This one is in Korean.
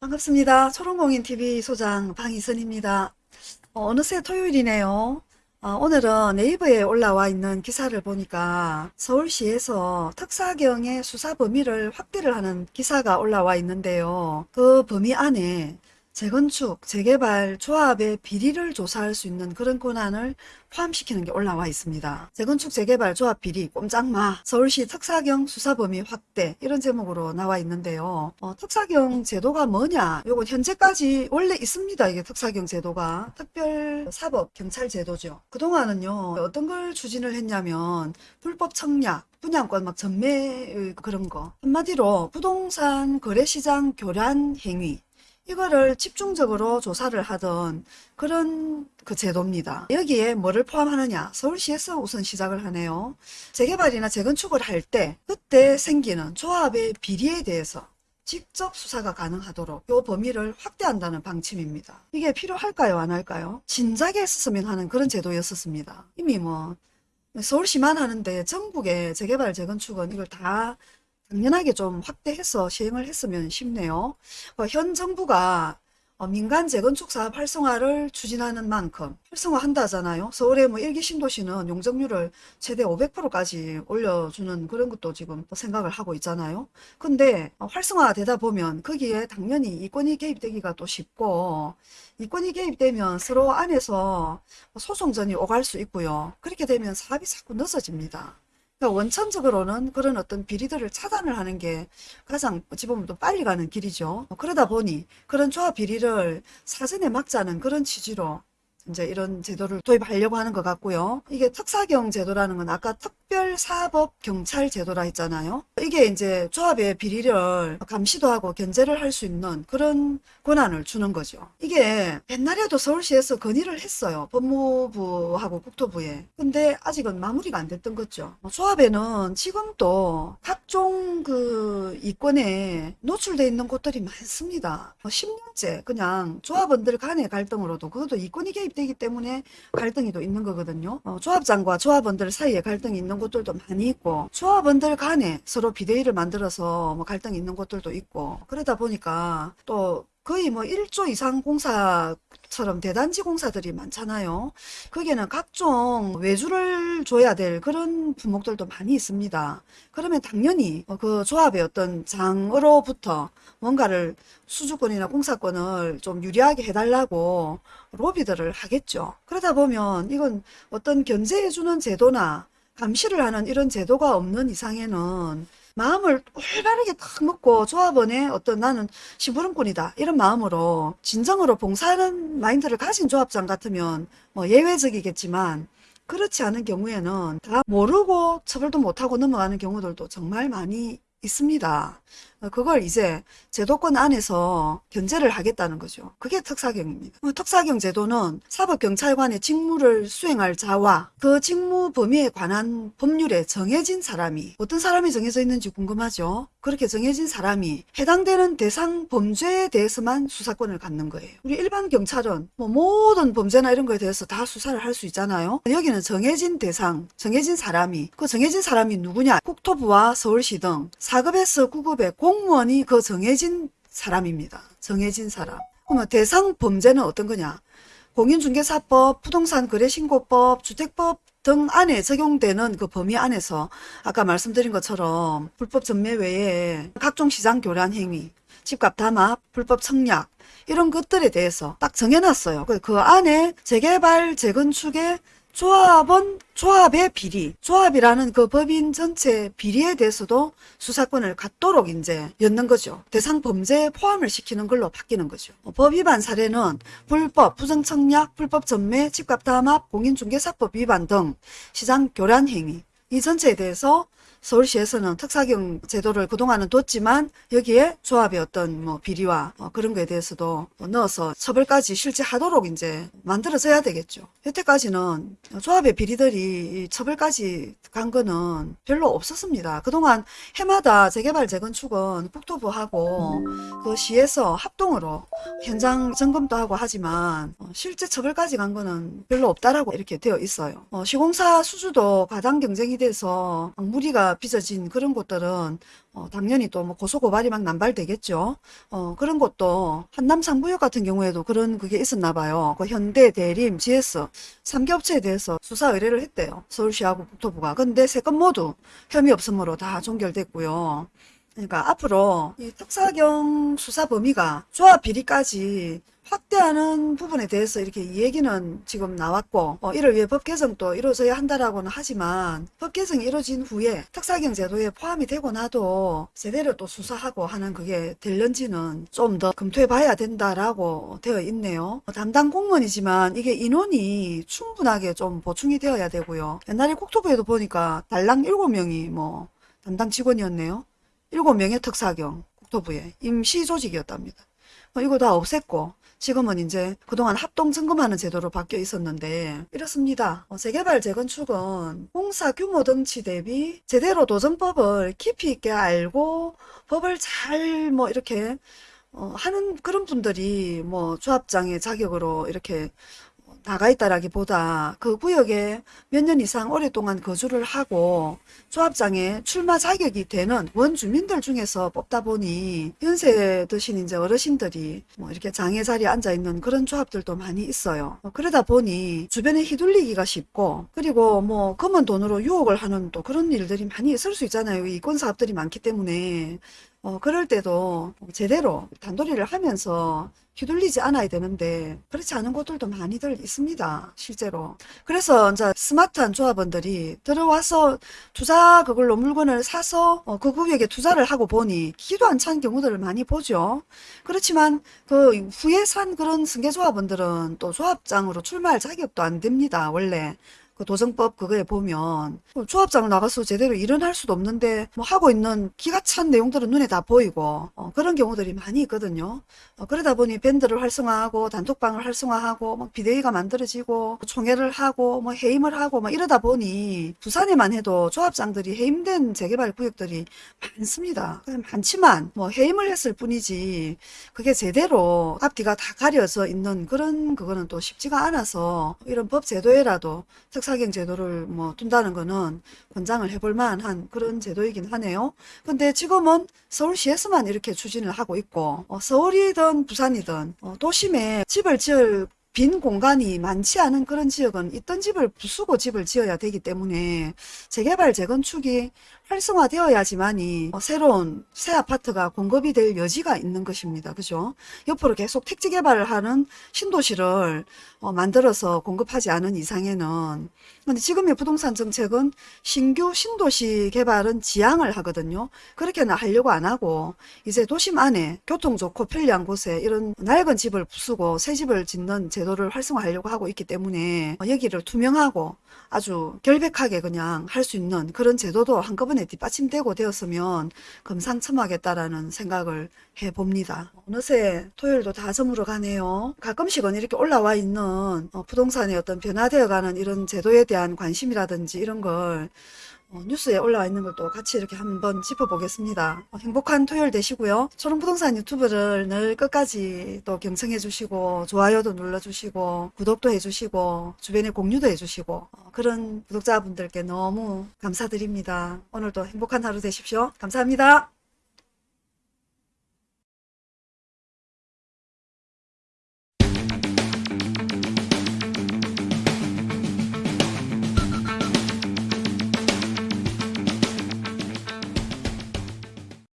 반갑습니다. 초롱공인TV 소장 방희선입니다. 어, 느새 토요일이네요. 어, 오늘은 네이버에 올라와 있는 기사를 보니까 서울시에서 특사경의 수사 범위를 확대를 하는 기사가 올라와 있는데요. 그 범위 안에 재건축, 재개발, 조합의 비리를 조사할 수 있는 그런 권한을 포함시키는 게 올라와 있습니다. 재건축, 재개발, 조합 비리, 꼼짝마, 서울시 특사경 수사 범위 확대 이런 제목으로 나와 있는데요. 어, 특사경 제도가 뭐냐? 요건 현재까지 원래 있습니다. 이게 특사경 제도가 특별사법 경찰 제도죠. 그동안은요 어떤 걸 추진을 했냐면 불법 청약, 분양권 막 전매 그런 거 한마디로 부동산 거래시장 교란 행위 이거를 집중적으로 조사를 하던 그런 그 제도입니다. 여기에 뭐를 포함하느냐 서울시에서 우선 시작을 하네요. 재개발이나 재건축을 할 때 그때 생기는 조합의 비리에 대해서 직접 수사가 가능하도록 이 범위를 확대한다는 방침입니다. 이게 필요할까요 안 할까요? 진작에 했었으면 하는 그런 제도였었습니다. 이미 뭐 서울시만 하는데 전국의 재개발 재건축은 이걸 다 당연하게 좀 확대해서 시행을 했으면 싶네요. 어, 현 정부가 어, 민간 재건축 사업 활성화를 추진하는 만큼 활성화한다잖아요. 서울의 뭐 일기 신도시는 용적률을 최대 500%까지 올려주는 그런 것도 지금 생각을 하고 있잖아요. 근데 어, 활성화되다 보면 거기에 당연히 이권이 개입되기가 또 쉽고 이권이 개입되면 서로 안에서 소송전이 오갈 수 있고요. 그렇게 되면 사업이 자꾸 늦어집니다. 그러니까 원천적으로는 그런 어떤 비리들을 차단을 하는 게 가장 어찌 보면 또 빨리 가는 길이죠. 그러다 보니 그런 조합 비리를 사전에 막자는 그런 취지로 이제 이런 제도를 도입하려고 하는 것 같고요. 이게 특사경 제도라는 건 아까 특별사법 경찰 제도라 했잖아요. 이게 이제 조합의 비리를 감시도 하고 견제를 할 수 있는 그런 권한을 주는 거죠. 이게 옛날에도 서울시에서 건의를 했어요. 법무부하고 국토부에. 근데 아직은 마무리가 안 됐던 거죠. 조합에는 지금도 각종 그 이권에 노출돼 있는 곳들이 많습니다. 10년째 그냥 조합원들 간의 갈등으로도 그것도 이권이 개입되기 때문에 갈등이 또 있는 거거든요. 어, 조합장과 조합원들 사이에 갈등이 있는 곳들도 많이 있고 조합원들 간에 서로 비대위를 만들어서 뭐 갈등이 있는 곳들도 있고 그러다 보니까 또 거의 뭐 1조 이상 공사처럼 대단지 공사들이 많잖아요. 거기에는 각종 외주를 줘야 될 그런 품목들도 많이 있습니다. 그러면 당연히 그 조합의 어떤 장으로부터 뭔가를 수주권이나 공사권을 좀 유리하게 해달라고 로비들을 하겠죠. 그러다 보면 이건 어떤 견제해주는 제도나 감시를 하는 이런 제도가 없는 이상에는 마음을 올바르게 딱 먹고 조합원의 어떤 나는 심부름꾼이다 이런 마음으로 진정으로 봉사하는 마인드를 가진 조합장 같으면 뭐 예외적이겠지만 그렇지 않은 경우에는 다 모르고 처벌도 못하고 넘어가는 경우들도 정말 많이 있습니다. 어, 그걸 이제 제도권 안에서 견제를 하겠다는 거죠. 그게 특사경입니다. 어, 특사경 제도는 사법경찰관의 직무를 수행할 자와 그 직무 범위에 관한 법률에 정해진 사람이 어떤 사람이 정해져 있는지 궁금하죠. 그렇게 정해진 사람이 해당되는 대상 범죄에 대해서만 수사권을 갖는 거예요. 우리 일반 경찰은 뭐 모든 범죄나 이런 거에 대해서 다 수사를 할 수 있잖아요. 여기는 정해진 대상, 정해진 사람이 그 정해진 사람이 누구냐? 국토부와 서울시 등 4급에서 9급의 공무원이 그 정해진 사람입니다. 정해진 사람. 그러면 대상 범죄는 어떤 거냐? 공인중개사법, 부동산 거래신고법, 주택법 등 안에 적용되는 그 범위 안에서 아까 말씀드린 것처럼 불법 전매 외에 각종 시장 교란 행위, 집값 담합, 불법 청약 이런 것들에 대해서 딱 정해놨어요. 그, 그 안에 재개발, 재건축의 조합원 조합의 비리, 조합이라는 그 법인 전체 비리에 대해서도 수사권을 갖도록 이제 였는 거죠. 대상 범죄에 포함을 시키는 걸로 바뀌는 거죠. 법 위반 사례는 불법, 부정청약, 불법 전매, 집값 담합, 공인중개사법 위반 등 시장 교란 행위 이 전체에 대해서 서울시에서는 특사경 제도를 그동안은 뒀지만 여기에 조합의 어떤 뭐 비리와 뭐 그런 거에 대해서도 넣어서 처벌까지 실제 하도록 이제 만들어져야 되겠죠. 여태까지는 조합의 비리들이 처벌까지 간 거는 별로 없었습니다. 그동안 해마다 재개발 재건축은 국토부하고 그 시에서 합동으로 현장 점검도 하고 하지만 실제 처벌까지 간 거는 별로 없다라고 이렇게 되어 있어요. 어, 시공사 수주도 가당 경쟁이 돼서 무리가 빚어진 그런 곳들은 어, 당연히 또 뭐 고소고발이 막 남발되겠죠. 어, 그런 것도 한남 상구역 같은 경우에도 그런 그게 있었나 봐요. 그 현대, 대림, GS 3개 업체에 대해서 수사 의뢰를 했대요. 서울시하고 국토부가. 근데 세 건 모두 혐의 없음으로 다 종결됐고요. 그러니까 앞으로 이 특사경 수사 범위가 조합 비리까지 확대하는 부분에 대해서 이렇게 이 얘기는 지금 나왔고 어, 이를 위해 법 개정도 이루어져야 한다라고는 하지만 법 개정이 이루어진 후에 특사경 제도에 포함이 되고 나도 제대로 또 수사하고 하는 그게 될런지는 좀 더 검토해 봐야 된다라고 되어 있네요. 어, 담당 공무원이지만 이게 인원이 충분하게 좀 보충이 되어야 되고요. 옛날에 국토부에도 보니까 달랑 7명이 뭐 담당 직원이었네요. 7명의 특사경 국토부에 임시 조직이었답니다. 어, 이거 다 없앴고 지금은 이제 그동안 합동 점검하는 제도로 바뀌어 있었는데 이렇습니다. 어, 재개발 재건축은 공사 규모 덩치 대비 제대로 도정법을 깊이 있게 알고 법을 잘 뭐 이렇게 어, 하는 그런 분들이 뭐 조합장의 자격으로 이렇게 나가 있다라기보다 그 구역에 몇 년 이상 오랫동안 거주를 하고 조합장에 출마 자격이 되는 원주민들 중에서 뽑다 보니 연세 드신 이제 어르신들이 뭐 이렇게 장애 자리에 앉아 있는 그런 조합들도 많이 있어요. 어, 그러다 보니 주변에 휘둘리기가 쉽고 그리고 뭐 검은 돈으로 유혹을 하는 또 그런 일들이 많이 있을 수 있잖아요. 이권 사업들이 많기 때문에 어, 그럴 때도 제대로 단도리를 하면서 휘둘리지 않아야 되는데 그렇지 않은 곳들도 많이들 있습니다. 실제로. 그래서 이제 스마트한 조합원들이 들어와서 투자 그걸로 물건을 사서 어, 그 구역에 투자를 하고 보니 기도 안 찬 경우들을 많이 보죠. 그렇지만 그 후에 산 그런 승계조합원들은 또 조합장으로 출마할 자격도 안 됩니다. 원래. 그 도정법 그거에 보면 뭐 조합장을 나가서 제대로 할 수도 없는데 뭐 하고 있는 기가 찬 내용들은 눈에 다 보이고 어, 그런 경우들이 많이 있거든요. 어, 그러다 보니 밴드를 활성화하고 단톡방을 활성화하고 막 비대위가 만들어지고 총회를 하고 뭐 해임을 하고 막 이러다 보니 부산에만 해도 조합장들이 해임된 재개발 구역들이 많습니다. 많지만 뭐 해임을 했을 뿐이지 그게 제대로 앞뒤가 다 가려져 있는 그런 그거는 또 쉽지가 않아서 이런 법 제도에라도 특사 경 제도를 뭐 둔다는 거는 권장을 해볼 만한 그런 제도이긴 하네요. 근데 지금은 서울시에서만 이렇게 추진을 하고 있고 어, 서울이든 부산이든 어, 도심에 집을 지을 빈 공간이 많지 않은 그런 지역은 있던 집을 부수고 집을 지어야 되기 때문에 재개발 재건축이 활성화되어야지만이 어, 새로운 새 아파트가 공급이 될 여지가 있는 것입니다. 그죠? 옆으로 계속 택지 개발을 하는 신도시를 어, 만들어서 공급하지 않은 이상에는 근데 지금의 부동산 정책은 신규 신도시 개발은 지양을 하거든요. 그렇게는 하려고 안 하고 이제 도심 안에 교통 좋고 편리한 곳에 이런 낡은 집을 부수고 새 집을 짓는 제도를 활성화하려고 하고 있기 때문에 어, 여기를 투명하고 아주 결백하게 그냥 할 수 있는 그런 제도도 한꺼번에 뒷받침되고 되었으면 금상첨화겠다라는 생각을 해봅니다. 어느새 토요일도 다 저물어 가네요. 가끔씩은 이렇게 올라와 있는 어, 부동산의 어떤 변화되어가는 이런 제도에 대한 관심이라든지 이런 걸 어, 뉴스에 올라와 있는 걸 또 같이 이렇게 한번 짚어보겠습니다. 어, 행복한 토요일 되시고요. 초롱부동산 유튜브를 늘 끝까지 또 경청해 주시고 좋아요도 눌러주시고 구독도 해주시고 주변에 공유도 해주시고 어, 그런 구독자분들께 너무 감사드립니다. 오늘도 행복한 하루 되십시오. 감사합니다.